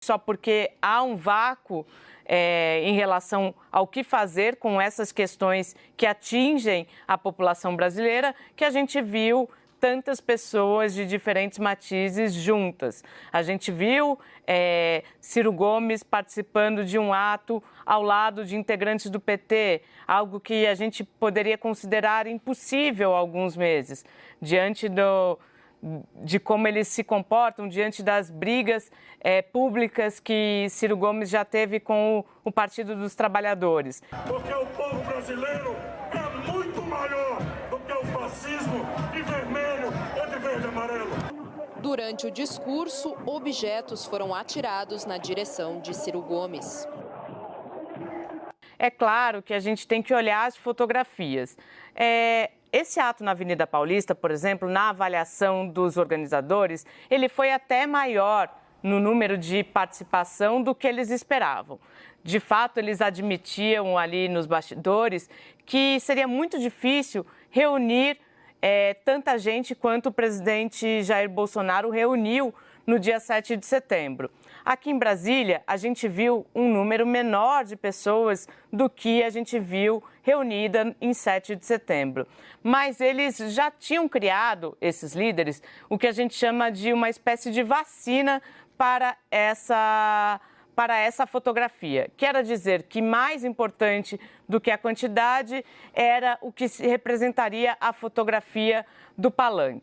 só porque há um vácuo é, em relação ao que fazer com essas questões que atingem a população brasileira, que a gente viu tantas pessoas de diferentes matizes juntas. A gente viu é, Ciro Gomes participando de um ato ao lado de integrantes do PT, algo que a gente poderia considerar impossível há alguns meses, diante do, de como eles se comportam diante das brigas é, públicas que Ciro Gomes já teve com o, o Partido dos Trabalhadores. Porque o povo brasileiro é muito maior do que o fascismo de vermelho ou de verde e amarelo. Durante o discurso, objetos foram atirados na direção de Ciro Gomes. É claro que a gente tem que olhar as fotografias. É, esse ato na Avenida Paulista, por exemplo, na avaliação dos organizadores, ele foi até maior no número de participação do que eles esperavam. De fato, eles admitiam ali nos bastidores que seria muito difícil reunir é, tanta gente quanto o presidente Jair Bolsonaro reuniu no dia 7 de setembro. Aqui em Brasília, a gente viu um número menor de pessoas do que a gente viu reunida em 7 de setembro. Mas eles já tinham criado, esses líderes, o que a gente chama de uma espécie de vacina para essa para essa fotografia. Quero dizer que mais importante do que a quantidade era o que representaria a fotografia do palanque.